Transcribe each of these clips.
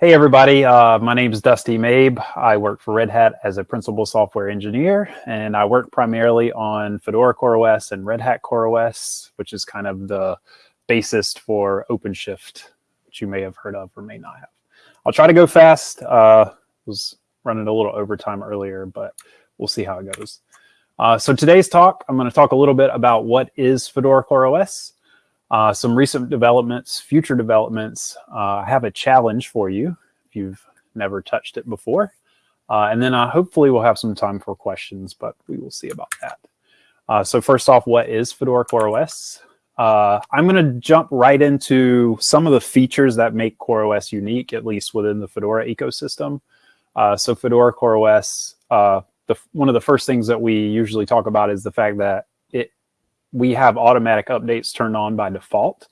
Hey everybody, uh, my name is Dusty Mabe. I work for Red Hat as a principal software engineer, and I work primarily on Fedora CoreOS and Red Hat CoreOS, which is kind of the basis for OpenShift, which you may have heard of or may not have. I'll try to go fast. Uh, was running a little overtime earlier, but we'll see how it goes. Uh, so today's talk, I'm going to talk a little bit about what is Fedora CoreOS, uh, some recent developments, future developments. Uh, I have a challenge for you if you've never touched it before. Uh, and then uh, hopefully we'll have some time for questions, but we will see about that. Uh, so first off, what is Fedora CoreOS? Uh, I'm going to jump right into some of the features that make CoreOS unique, at least within the Fedora ecosystem. so Fedora CoreOS, the, one of the first things that we usually talk about is the fact that we have automatic updates turned on by default.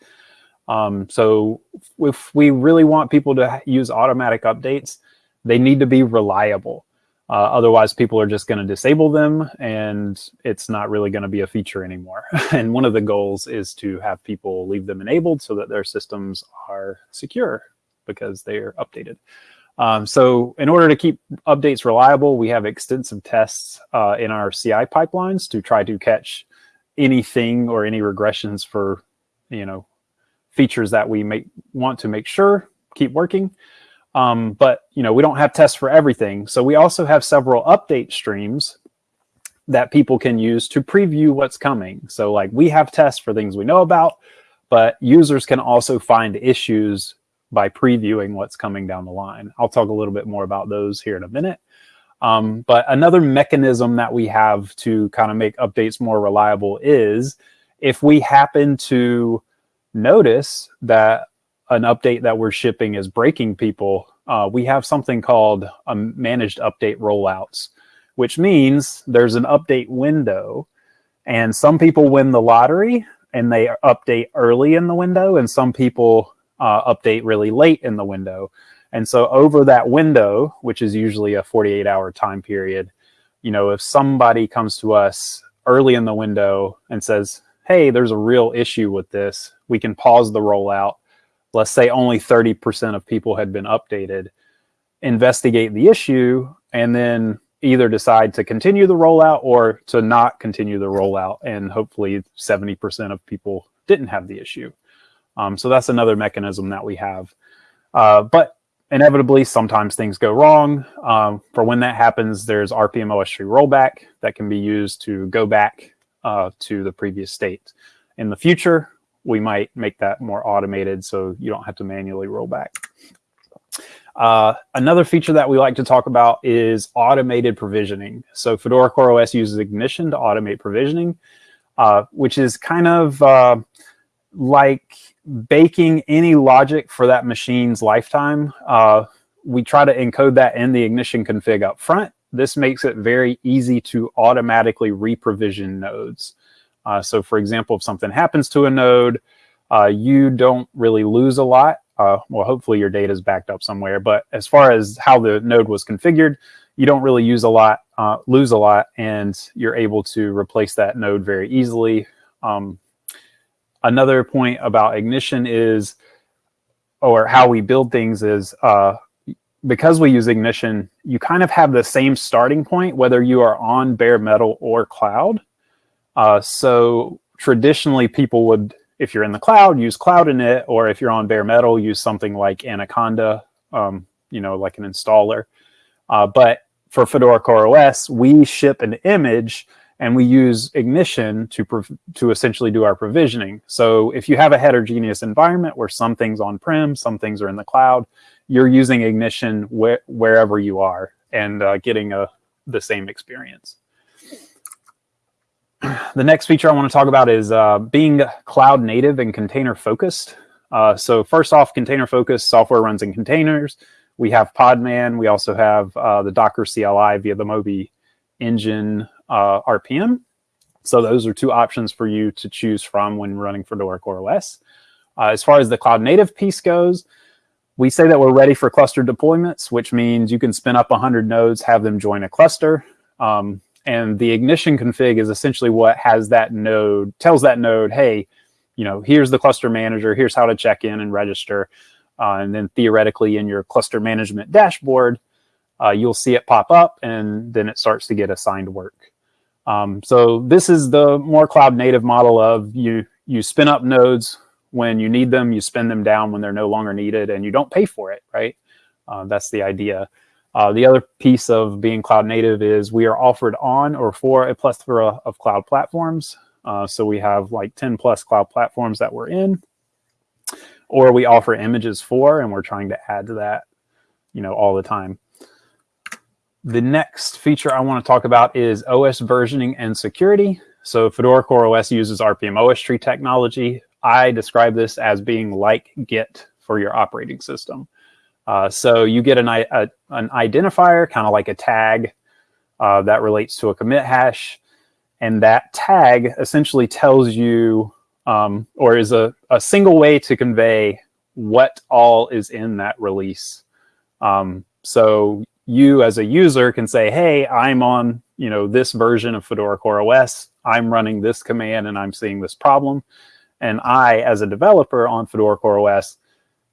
Um, so if we really want people to use automatic updates, they need to be reliable. Uh, otherwise, people are just going to disable them and it's not really going to be a feature anymore. and one of the goals is to have people leave them enabled so that their systems are secure because they are updated. Um, so in order to keep updates reliable, we have extensive tests uh, in our CI pipelines to try to catch anything or any regressions for, you know, features that we make want to make sure keep working. Um, but, you know, we don't have tests for everything. So we also have several update streams that people can use to preview what's coming. So like we have tests for things we know about, but users can also find issues by previewing what's coming down the line. I'll talk a little bit more about those here in a minute. Um, but another mechanism that we have to kind of make updates more reliable is if we happen to notice that an update that we're shipping is breaking people, uh, we have something called a managed update rollouts, which means there's an update window and some people win the lottery and they update early in the window and some people uh, update really late in the window. And so over that window, which is usually a 48 hour time period, you know, if somebody comes to us early in the window and says, hey, there's a real issue with this, we can pause the rollout. Let's say only 30% of people had been updated, investigate the issue, and then either decide to continue the rollout or to not continue the rollout. And hopefully 70% of people didn't have the issue. Um, so that's another mechanism that we have. Uh, but inevitably, sometimes things go wrong. Um, for when that happens, there's rpm-ostree rollback that can be used to go back uh, to the previous state. In the future, we might make that more automated so you don't have to manually roll back. Uh, another feature that we like to talk about is automated provisioning. So Fedora CoreOS uses Ignition to automate provisioning, uh, which is kind of uh, like baking any logic for that machine's lifetime. Uh, we try to encode that in the ignition config up front. This makes it very easy to automatically reprovision nodes. Uh, so for example, if something happens to a node, uh, you don't really lose a lot. Uh, well, hopefully your data is backed up somewhere. But as far as how the node was configured, you don't really use a lot, uh, lose a lot, and you're able to replace that node very easily. Um, another point about Ignition is, or how we build things is, uh, because we use Ignition, you kind of have the same starting point, whether you are on bare metal or cloud. Uh, so traditionally people would, if you're in the cloud, use cloud init, or if you're on bare metal, use something like Anaconda, um, you know, like an installer. Uh, but for Fedora CoreOS, we ship an image and we use Ignition to, to essentially do our provisioning. So if you have a heterogeneous environment where some things on-prem, some things are in the cloud, you're using Ignition wh wherever you are and uh, getting a, the same experience. The next feature I want to talk about is uh, being cloud native and container focused. Uh, so first off, container focused software runs in containers. We have Podman. We also have uh, the Docker CLI via the Moby engine uh, RPM. So those are two options for you to choose from when running Fedora CoreOS. Uh, as far as the cloud native piece goes, we say that we're ready for cluster deployments, which means you can spin up 100 nodes, have them join a cluster. Um, and the ignition config is essentially what has that node, tells that node, hey, you know, here's the cluster manager, here's how to check in and register. Uh, and then theoretically in your cluster management dashboard, uh, you'll see it pop up and then it starts to get assigned work. Um, so this is the more cloud native model of you, you spin up nodes when you need them, you spin them down when they're no longer needed and you don't pay for it, right? Uh, that's the idea. Uh, the other piece of being cloud native is we are offered on or for a plethora of cloud platforms. Uh, so we have like 10 plus cloud platforms that we're in, or we offer images for, and we're trying to add to that, you know, all the time. The next feature I want to talk about is OS versioning and security. So Fedora Core OS uses rpm-ostree technology. I describe this as being like Git for your operating system. Uh, so you get an, a, an identifier, kind of like a tag uh, that relates to a commit hash. And that tag essentially tells you, um, or is a, a single way to convey what all is in that release. Um, so you as a user can say, hey, I'm on you know this version of Fedora CoreOS. I'm running this command and I'm seeing this problem. And I, as a developer on Fedora CoreOS,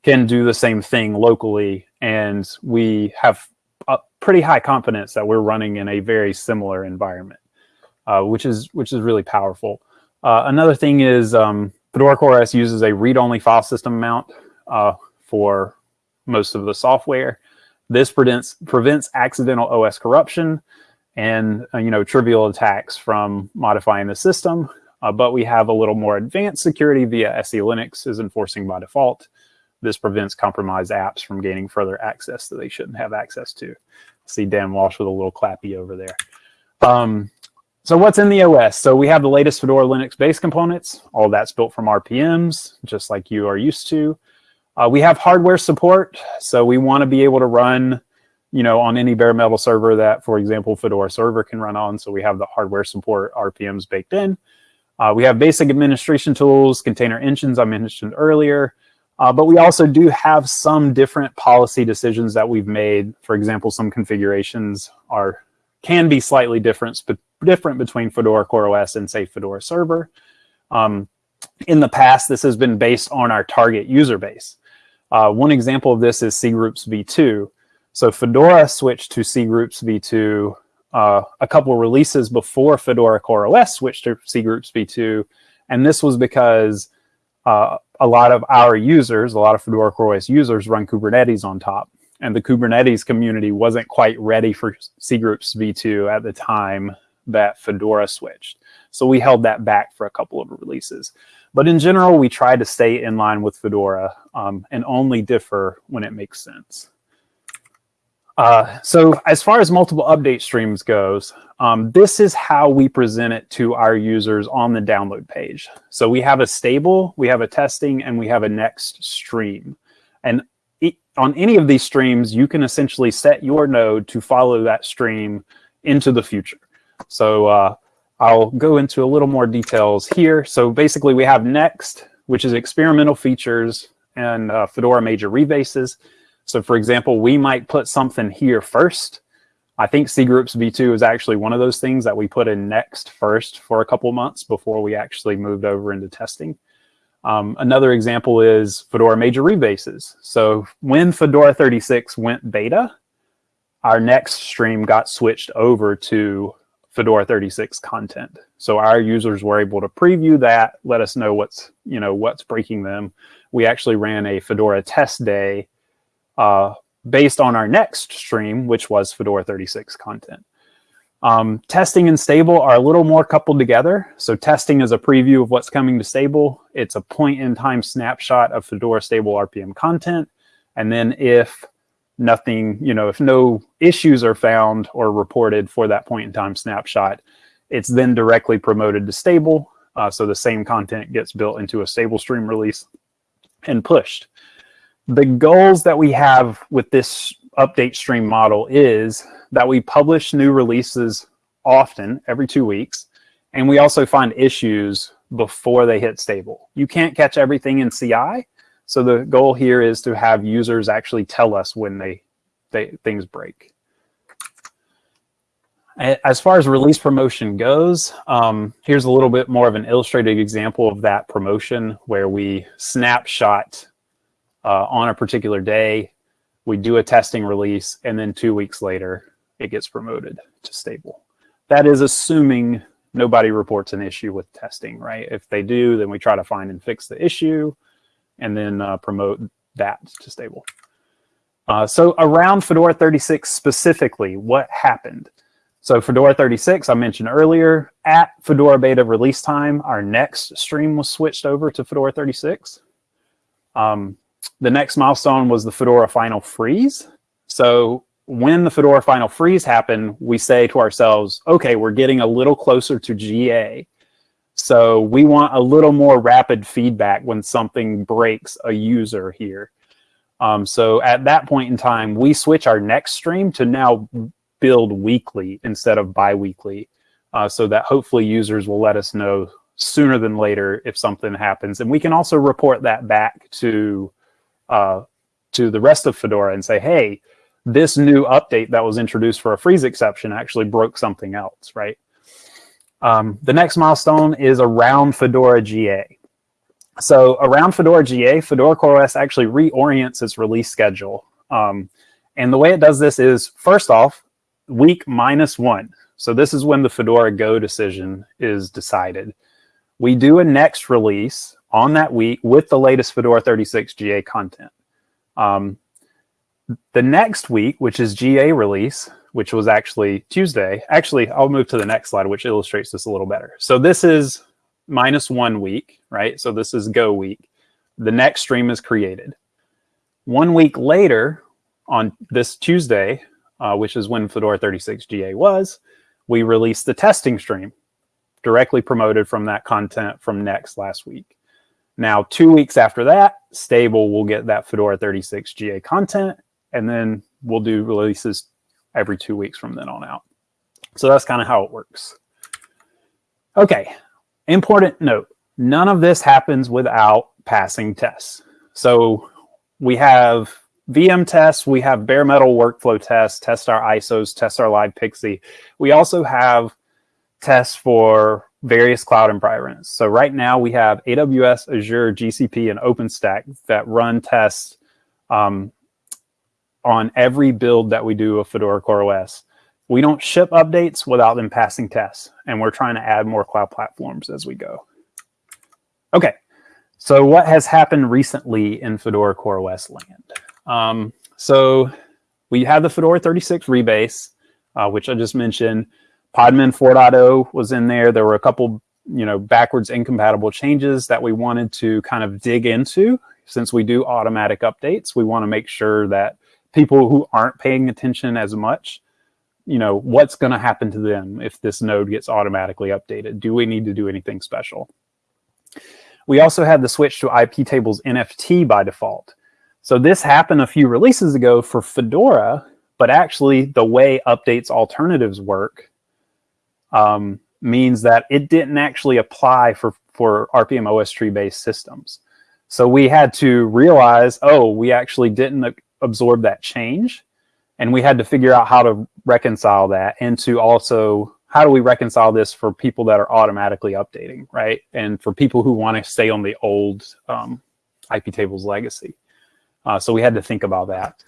can do the same thing locally. And we have a pretty high confidence that we're running in a very similar environment uh, which is which is really powerful. Uh, another thing is um, Fedora CoreOS uses a read-only file system mount uh, for most of the software. This prevents prevents accidental OS corruption and uh, you know trivial attacks from modifying the system. Uh, but we have a little more advanced security via SELinux is enforcing by default. This prevents compromised apps from gaining further access that they shouldn't have access to. See Dan Walsh with a little clappy over there. Um, so what's in the OS? So we have the latest Fedora Linux base components. All that's built from RPMs, just like you are used to. Uh, we have hardware support. So we want to be able to run, you know, on any bare metal server that, for example, Fedora server can run on. So we have the hardware support RPMs baked in. Uh, we have basic administration tools, container engines I mentioned earlier. Uh, but we also do have some different policy decisions that we've made. For example, some configurations are can be slightly different, but different between Fedora CoreOS and say Fedora Server. Um, in the past, this has been based on our target user base. Uh, one example of this is cgroups v2. So Fedora switched to cgroups v2 uh, a couple releases before Fedora CoreOS switched to cgroups v2. And this was because uh, a lot of our users, a lot of Fedora CoreOS users run Kubernetes on top and the Kubernetes community wasn't quite ready for cgroups v2 at the time that Fedora switched. So we held that back for a couple of releases. But in general, we try to stay in line with Fedora um, and only differ when it makes sense. Uh, so as far as multiple update streams goes, um, this is how we present it to our users on the download page. So we have a stable, we have a testing, and we have a next stream. And on any of these streams, you can essentially set your node to follow that stream into the future. So uh, I'll go into a little more details here. So basically we have next, which is experimental features and uh, Fedora major rebases. So for example, we might put something here first. I think cgroups v2 is actually one of those things that we put in next first for a couple months before we actually moved over into testing. Um, another example is Fedora major rebases. So when Fedora 36 went beta, our next stream got switched over to Fedora 36 content. So our users were able to preview that, let us know what's, you know, what's breaking them. We actually ran a Fedora test day uh, based on our next stream, which was Fedora 36 content. Um, testing and stable are a little more coupled together. So testing is a preview of what's coming to stable. It's a point in time snapshot of Fedora stable RPM content. And then if nothing, you know, if no issues are found or reported for that point in time snapshot, it's then directly promoted to stable. Uh, so the same content gets built into a stable stream release and pushed. The goals that we have with this update stream model is that we publish new releases often, every two weeks, and we also find issues before they hit stable. You can't catch everything in CI, so the goal here is to have users actually tell us when they, they things break. As far as release promotion goes, um, here's a little bit more of an illustrated example of that promotion where we snapshot uh, on a particular day. We do a testing release, and then two weeks later, it gets promoted to stable. That is assuming nobody reports an issue with testing, right? If they do, then we try to find and fix the issue and then uh, promote that to stable. Uh, so around Fedora 36 specifically, what happened? So Fedora 36, I mentioned earlier, at Fedora beta release time, our next stream was switched over to Fedora 36. Um, the next milestone was the Fedora final freeze. So when the Fedora final freeze happened, we say to ourselves, okay, we're getting a little closer to GA. So we want a little more rapid feedback when something breaks a user here. Um, so at that point in time, we switch our next stream to now build weekly instead of biweekly, uh, so that hopefully users will let us know sooner than later if something happens. And we can also report that back to, uh, to the rest of Fedora and say, hey, this new update that was introduced for a freeze exception actually broke something else, right? Um, the next milestone is around Fedora GA. So around Fedora GA, Fedora CoreOS actually reorients its release schedule. Um, and the way it does this is, first off, week minus one. So this is when the Fedora Go decision is decided. We do a next release on that week with the latest Fedora 36 GA content. Um, the next week, which is GA release, which was actually Tuesday. Actually, I'll move to the next slide, which illustrates this a little better. So this is minus one week, right? So this is go week. The next stream is created. One week later, on this Tuesday, uh, which is when Fedora 36 GA was, we released the testing stream directly promoted from that content from next last week. Now, two weeks after that, stable will get that Fedora 36 GA content and then we'll do releases every two weeks from then on out. So that's kind of how it works. Okay, important note, none of this happens without passing tests. So we have VM tests, we have bare metal workflow tests, test our ISOs, test our live PXE. We also have tests for various cloud environments. So right now we have AWS, Azure, GCP, and OpenStack that run tests um, on every build that we do of Fedora CoreOS. We don't ship updates without them passing tests, and we're trying to add more cloud platforms as we go. Okay, so what has happened recently in Fedora CoreOS land? Um, so we have the Fedora 36 rebase, uh, which I just mentioned. Podman 4.0 was in there. There were a couple, you know, backwards incompatible changes that we wanted to kind of dig into. Since we do automatic updates, we want to make sure that people who aren't paying attention as much, you know, what's going to happen to them if this node gets automatically updated? Do we need to do anything special? We also had the switch to iptables-nft by default. So this happened a few releases ago for Fedora, but actually the way updates alternatives work um, means that it didn't actually apply for, for rpm-ostree based systems. So we had to realize, oh, we actually didn't absorb that change. And we had to figure out how to reconcile that and to also, how do we reconcile this for people that are automatically updating, right? And for people who want to stay on the old um, iptables-legacy. Uh, so we had to think about that.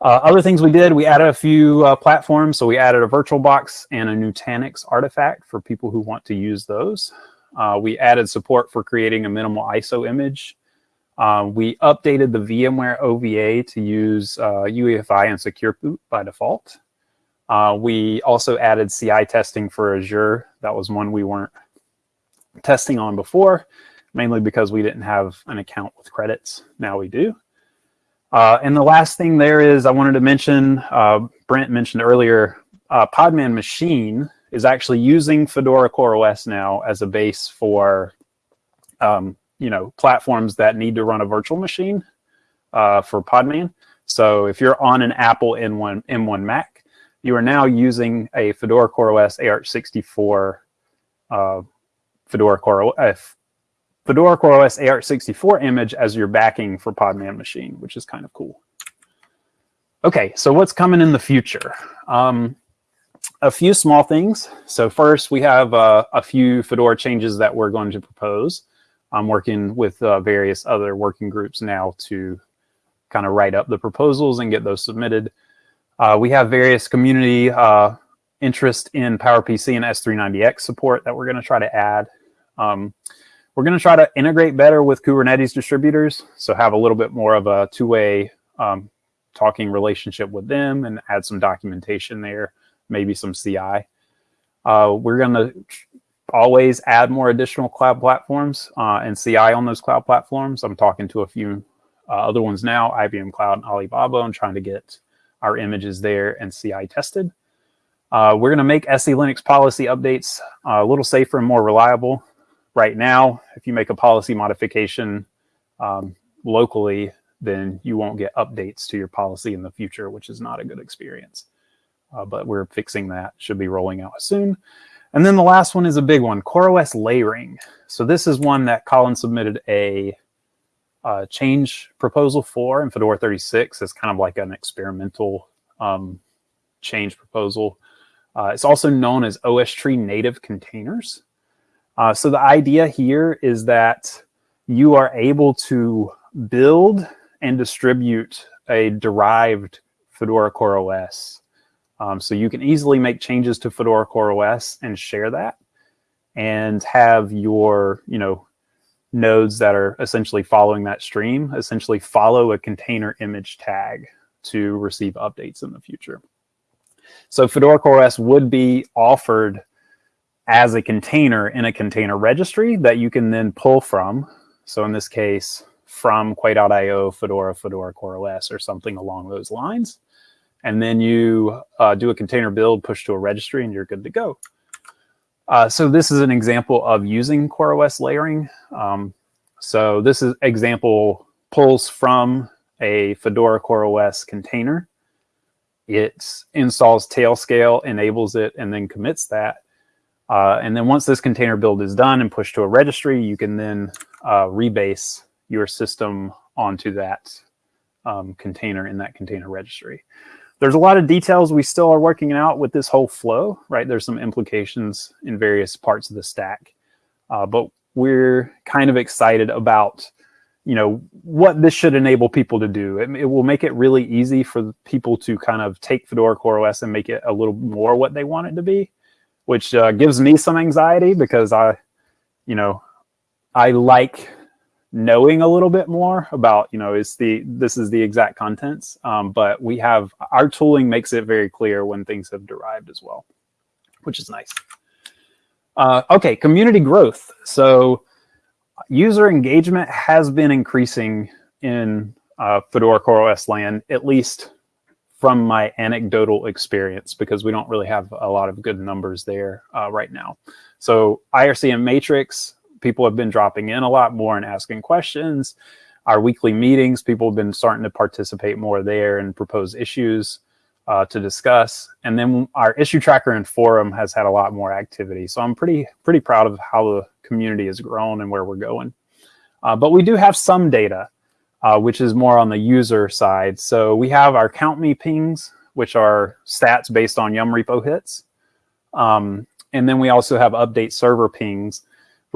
Uh, other things we did, we added a few uh, platforms. So we added a VirtualBox and a Nutanix artifact for people who want to use those. Uh, we added support for creating a minimal ISO image um, we updated the VMware OVA to use uh, UEFI and Secure Boot by default. Uh, we also added CI testing for Azure. That was one we weren't testing on before, mainly because we didn't have an account with credits. Now we do. Uh, and the last thing there is I wanted to mention, uh, Brent mentioned earlier, uh, Podman Machine is actually using Fedora CoreOS now as a base for um, you know, platforms that need to run a virtual machine uh, for Podman. So if you're on an Apple M1, M1 Mac, you are now using a Fedora CoreOS AArch64 uh, Fedora Core uh, Fedora CoreOS AArch64 image as your backing for Podman machine, which is kind of cool. Okay, so what's coming in the future? Um, a few small things. So first, we have uh, a few Fedora changes that we're going to propose. I'm working with uh, various other working groups now to kind of write up the proposals and get those submitted. Uh, we have various community uh, interest in PowerPC and S390X support that we're going to try to add. Um, we're going to try to integrate better with Kubernetes distributors, so have a little bit more of a two-way um, talking relationship with them and add some documentation there, maybe some CI. Uh, we're going to always add more additional cloud platforms uh, and CI on those cloud platforms. I'm talking to a few uh, other ones now, IBM Cloud and Alibaba, and trying to get our images there and CI tested. Uh, we're going to make SELinux policy updates uh, a little safer and more reliable. Right now, if you make a policy modification um, locally, then you won't get updates to your policy in the future, which is not a good experience. Uh, but we're fixing that, should be rolling out soon. And then the last one is a big one, CoreOS layering. So this is one that Colin submitted a uh, change proposal for in Fedora 36 as kind of like an experimental um, change proposal. Uh, it's also known as OSTree native containers. Uh, so the idea here is that you are able to build and distribute a derived Fedora CoreOS um, so you can easily make changes to Fedora CoreOS and share that and have your, you know, nodes that are essentially following that stream, essentially follow a container image tag to receive updates in the future. So Fedora CoreOS would be offered as a container in a container registry that you can then pull from. So in this case, from Quay.io, Fedora, Fedora CoreOS, or something along those lines and then you uh, do a container build, push to a registry, and you're good to go. Uh, so this is an example of using CoreOS layering. Um, so this is example pulls from a Fedora CoreOS container. It installs Tailscale, enables it, and then commits that. Uh, and then once this container build is done and pushed to a registry, you can then uh, rebase your system onto that um, container in that container registry. There's a lot of details we still are working out with this whole flow, right? There's some implications in various parts of the stack, uh, but we're kind of excited about, you know, what this should enable people to do. It, it, will make it really easy for people to kind of take Fedora CoreOS and make it a little more what they want it to be, which uh, gives me some anxiety because I, you know, I like knowing a little bit more about, you know, is the this is the exact contents. Um, but we have our tooling makes it very clear when things have derived as well, which is nice. Uh, okay, community growth. So user engagement has been increasing in uh, Fedora CoreOS land, at least from my anecdotal experience, because we don't really have a lot of good numbers there uh, right now. So IRC and Matrix people have been dropping in a lot more and asking questions. Our weekly meetings, people have been starting to participate more there and propose issues uh, to discuss. And then our issue tracker and forum has had a lot more activity. So I'm pretty, pretty proud of how the community has grown and where we're going. Uh, but we do have some data, uh, which is more on the user side. So we have our count me pings, which are stats based on Yum repo hits. Um, and then we also have update server pings,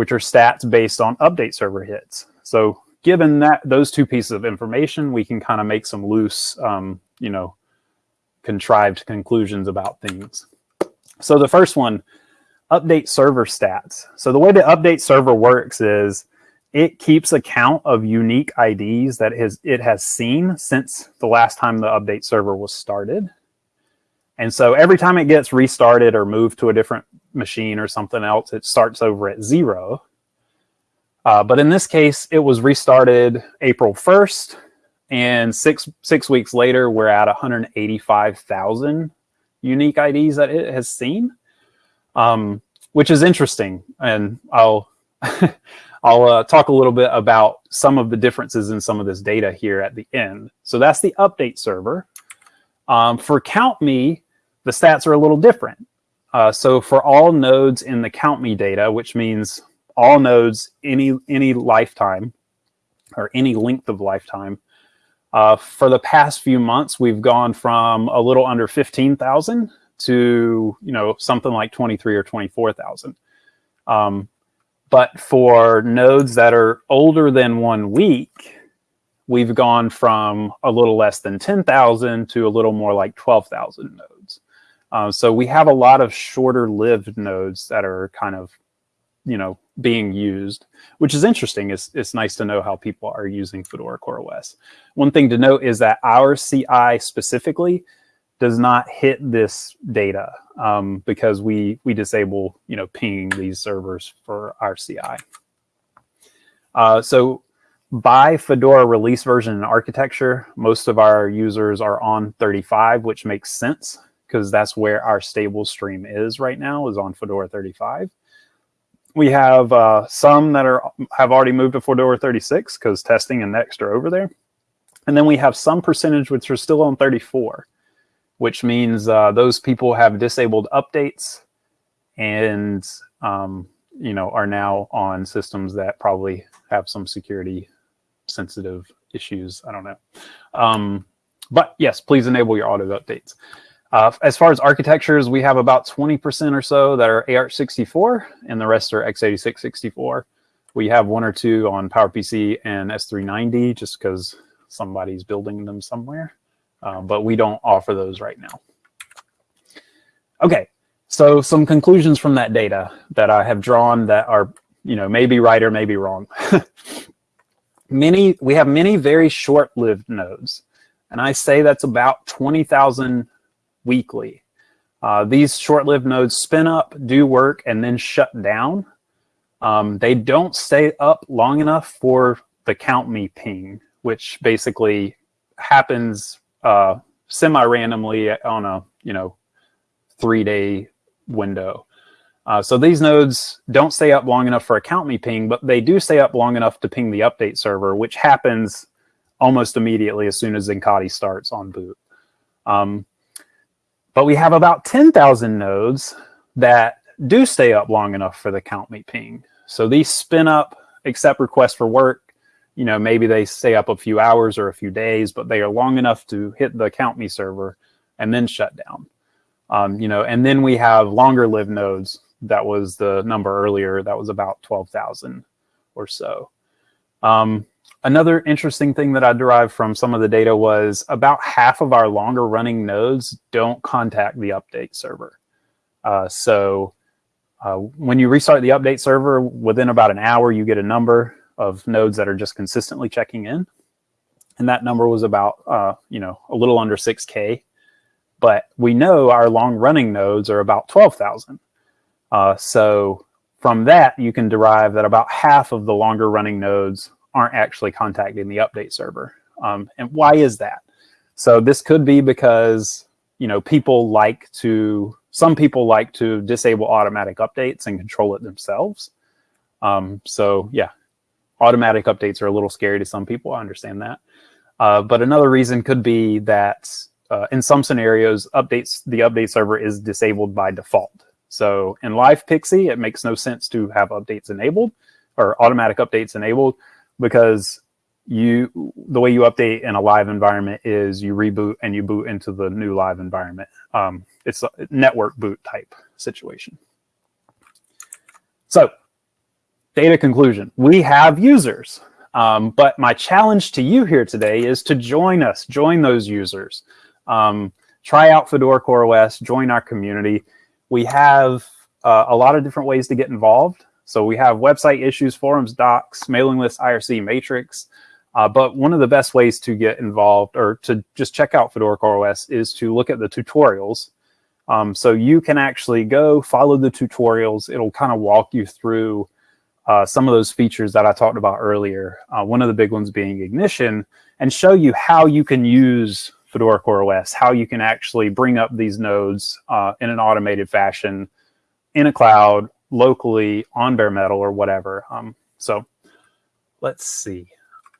which are stats based on update server hits. So given that those two pieces of information, we can kind of make some loose, um, you know, contrived conclusions about things. So the first one, update server stats. So the way the update server works is it keeps a count of unique IDs that has, it has seen since the last time the update server was started. And so every time it gets restarted or moved to a different machine or something else, it starts over at zero. Uh, but in this case, it was restarted April 1st, and six six weeks later, we're at 185,000 unique IDs that it has seen, um, which is interesting. And I'll I'll uh, talk a little bit about some of the differences in some of this data here at the end. So that's the update server. Um, for CountMe, the stats are a little different. Uh, so for all nodes in the count me data, which means all nodes any any lifetime or any length of lifetime, uh, for the past few months, we've gone from a little under 15,000 to, you know, something like 23 or 24,000. Um, but for nodes that are older than one week, we've gone from a little less than 10,000 to a little more like 12,000 nodes. Uh, so we have a lot of shorter lived nodes that are kind of, you know, being used, which is interesting. It's, it's nice to know how people are using Fedora CoreOS. One thing to note is that our CI specifically does not hit this data um, because we, we disable, you know, pinging these servers for our CI. Uh, so by Fedora release version and architecture, most of our users are on 35, which makes sense because that's where our stable stream is right now is on Fedora 35. We have uh, some that are have already moved to Fedora 36 because testing and Next are over there. And then we have some percentage which are still on 34, which means uh, those people have disabled updates and um, you know are now on systems that probably have some security sensitive issues. I don't know. Um, but yes, please enable your auto updates. Uh, as far as architectures, we have about 20% or so that are AArch64 and the rest are x86-64. We have one or two on PowerPC and S390 just because somebody's building them somewhere. Uh, but we don't offer those right now. Okay, so some conclusions from that data that I have drawn that are, you know, maybe right or maybe wrong. many, we have many very short-lived nodes. And I say that's about 20,000 weekly. Uh, these short-lived nodes spin up, do work, and then shut down. Um, they don't stay up long enough for the count me ping, which basically happens uh, semi-randomly on a you know three-day window. Uh, so these nodes don't stay up long enough for a count me ping, but they do stay up long enough to ping the update server, which happens almost immediately as soon as Zincati starts on boot. Um, but we have about 10,000 nodes that do stay up long enough for the count me ping. So these spin up, accept requests for work. You know, maybe they stay up a few hours or a few days, but they are long enough to hit the count me server and then shut down. Um, you know, and then we have longer lived nodes. That was the number earlier. That was about 12,000 or so. Um, Another interesting thing that I derived from some of the data was about half of our longer running nodes don't contact the update server. Uh, so uh, when you restart the update server, within about an hour, you get a number of nodes that are just consistently checking in. And that number was about, uh, you know, a little under 6K. But we know our long running nodes are about 12,000. Uh, so from that, you can derive that about half of the longer running nodes aren't actually contacting the update server. Um, and why is that? So this could be because, you know, people like to, some people like to disable automatic updates and control it themselves. Um, so yeah, automatic updates are a little scary to some people. I understand that. Uh, but another reason could be that uh, in some scenarios, updates the update server is disabled by default. So in Live PXE, it makes no sense to have updates enabled or automatic updates enabled because you the way you update in a live environment is you reboot and you boot into the new live environment. Um, it's a network boot type situation. So data conclusion, we have users. Um, but my challenge to you here today is to join us, join those users. Um, try out Fedora CoreOS, join our community. We have uh, a lot of different ways to get involved. So we have website issues, forums, docs, mailing list, IRC matrix. Uh, but one of the best ways to get involved or to just check out Fedora CoreOS is to look at the tutorials. Um, so you can actually go follow the tutorials. It'll kind of walk you through uh, some of those features that I talked about earlier. Uh, one of the big ones being Ignition and show you how you can use Fedora CoreOS, how you can actually bring up these nodes uh, in an automated fashion in a cloud locally on bare metal or whatever. Um, so let's see.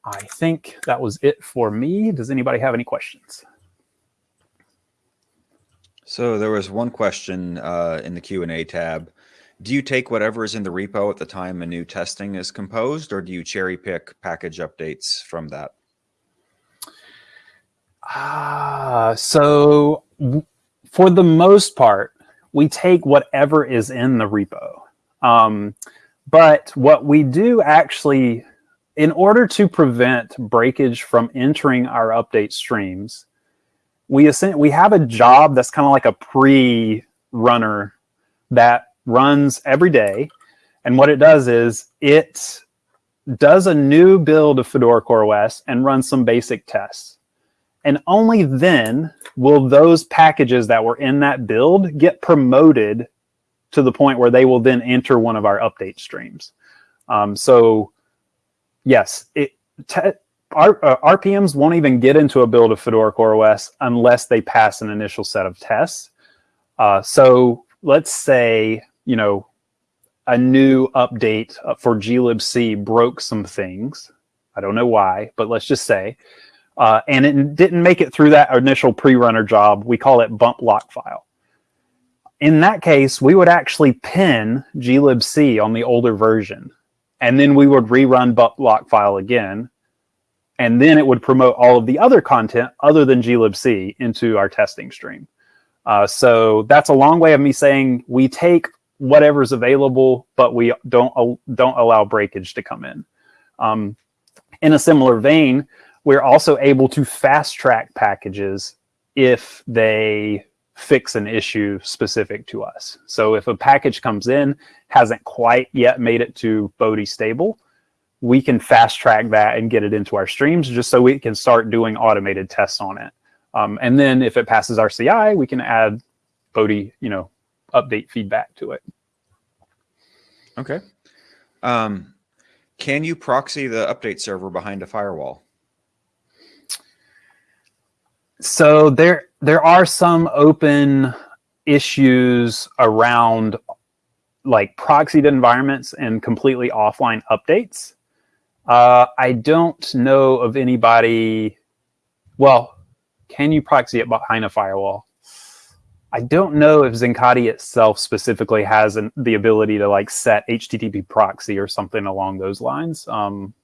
I think that was it for me. Does anybody have any questions? So there was one question uh, in the Q&A tab. Do you take whatever is in the repo at the time a new testing is composed, or do you cherry pick package updates from that? Ah, uh, so for the most part, we take whatever is in the repo. Um, but what we do actually in order to prevent breakage from entering our update streams, we we have a job that's kind of like a pre-runner that runs every day. And what it does is it does a new build of Fedora CoreOS and runs some basic tests. And only then will those packages that were in that build get promoted to the point where they will then enter one of our update streams. Um, so yes, it, our, uh, RPMs won't even get into a build of Fedora CoreOS unless they pass an initial set of tests. Uh, so let's say, you know, a new update uh, for glibc broke some things. I don't know why, but let's just say, uh, and it didn't make it through that initial pre-runner job. We call it bump lock file. In that case, we would actually pin glibc on the older version, and then we would rerun bump lock file again, and then it would promote all of the other content other than glibc into our testing stream. Uh, so that's a long way of me saying we take whatever's available, but we don't don't allow breakage to come in. Um, in a similar vein, we're also able to fast track packages if they fix an issue specific to us. So if a package comes in, hasn't quite yet made it to Bodhi stable, we can fast track that and get it into our streams just so we can start doing automated tests on it. Um, and then if it passes our CI, we can add Bodhi, you know, update feedback to it. Okay. Um, can you proxy the update server behind a firewall? So there, there are some open issues around like proxied environments and completely offline updates. Uh, I don't know of anybody, well, can you proxy it behind a firewall? I don't know if Zincati itself specifically has an, the ability to like set HTTP proxy or something along those lines. Um,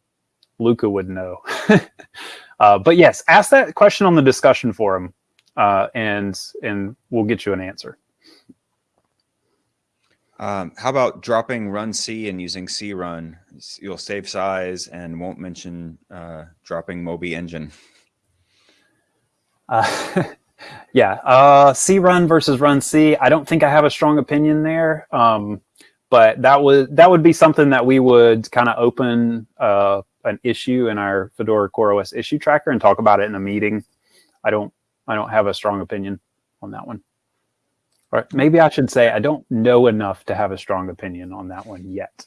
Luca would know. uh, but yes, ask that question on the discussion forum uh, and, and we'll get you an answer. Um, how about dropping runc and using crun? You'll save size and won't mention uh, dropping Moby engine. Uh, yeah, uh, crun versus runc. I don't think I have a strong opinion there, um, but that would that would be something that we would kind of open uh, an issue in our Fedora CoreOS issue tracker and talk about it in a meeting. I don't I don't have a strong opinion on that one. Or maybe I should say I don't know enough to have a strong opinion on that one yet.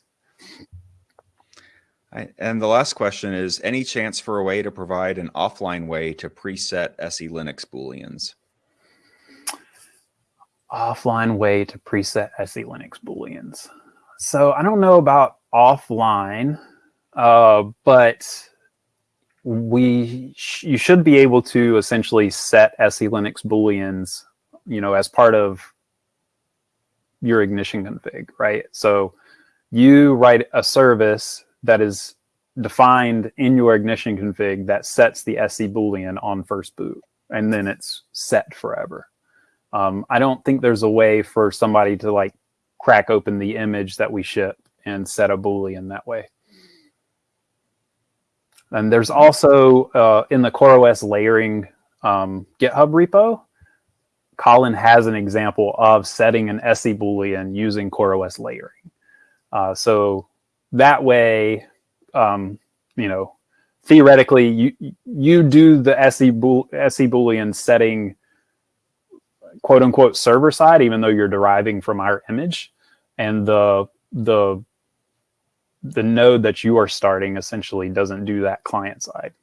And the last question is, any chance for a way to provide an offline way to preset SELinux Booleans? Offline way to preset SELinux Booleans. So I don't know about offline, uh, but we sh you should be able to essentially set SELinux Booleans, you know, as part of your ignition config, right? So you write a service that is defined in your ignition config that sets the SE Boolean on first boot, and then it's set forever. Um, I don't think there's a way for somebody to like crack open the image that we ship and set a Boolean that way. And there's also uh, in the CoreOS layering um, GitHub repo, Colin has an example of setting an SE Boolean using CoreOS layering. Uh, so that way, um, you know, theoretically, you you do the SE, bool, SE Boolean setting, quote unquote, server side, even though you're deriving from our image, and the the the node that you are starting essentially doesn't do that client side.